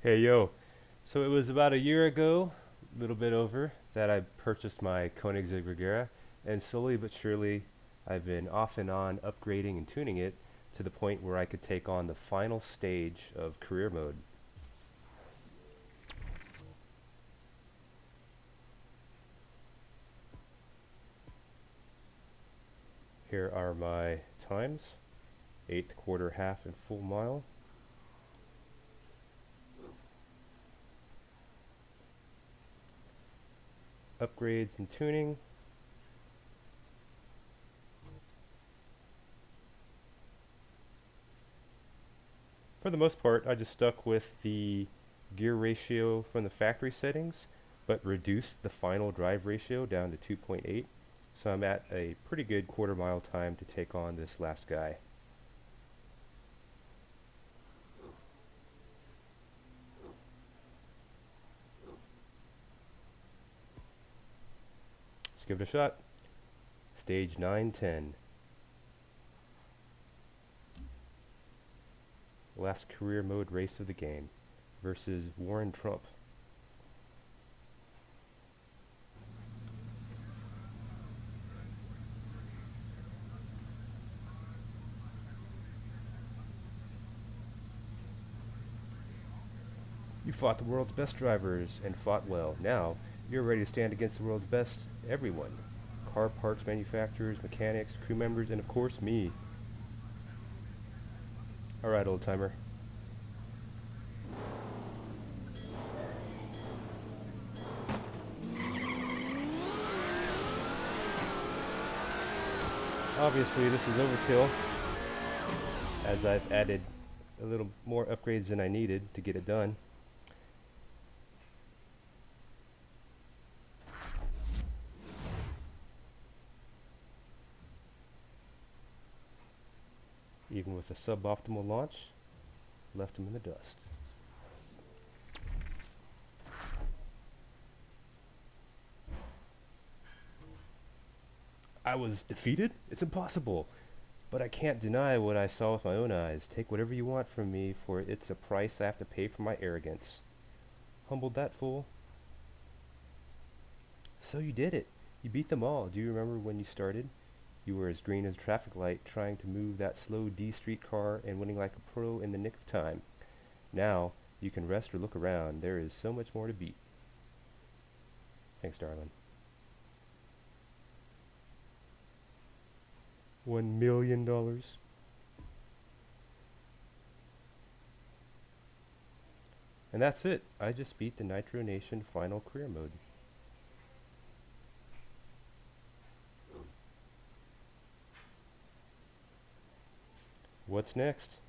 Hey yo, so it was about a year ago, a little bit over, that I purchased my Koenigsegg Regera, and slowly but surely I've been off and on upgrading and tuning it to the point where I could take on the final stage of career mode. Here are my times, eighth, quarter, half, and full mile. Upgrades and tuning. For the most part, I just stuck with the gear ratio from the factory settings, but reduced the final drive ratio down to 2.8. So I'm at a pretty good quarter mile time to take on this last guy. Give it a shot. Stage 910. Last career mode race of the game versus Warren Trump. You fought the world's best drivers and fought well. Now, you're ready to stand against the world's best everyone. Car parts manufacturers, mechanics, crew members, and of course me. Alright, old timer. Obviously this is overkill as I've added a little more upgrades than I needed to get it done. Even with a suboptimal launch, left him in the dust. I was defeated? It's impossible. But I can't deny what I saw with my own eyes. Take whatever you want from me, for it's a price I have to pay for my arrogance. Humbled that fool. So you did it. You beat them all. Do you remember when you started? You were as green as a traffic light, trying to move that slow D street car and winning like a pro in the nick of time. Now, you can rest or look around. There is so much more to beat. Thanks, darling. One million dollars. And that's it. I just beat the Nitro Nation final career mode. What's next?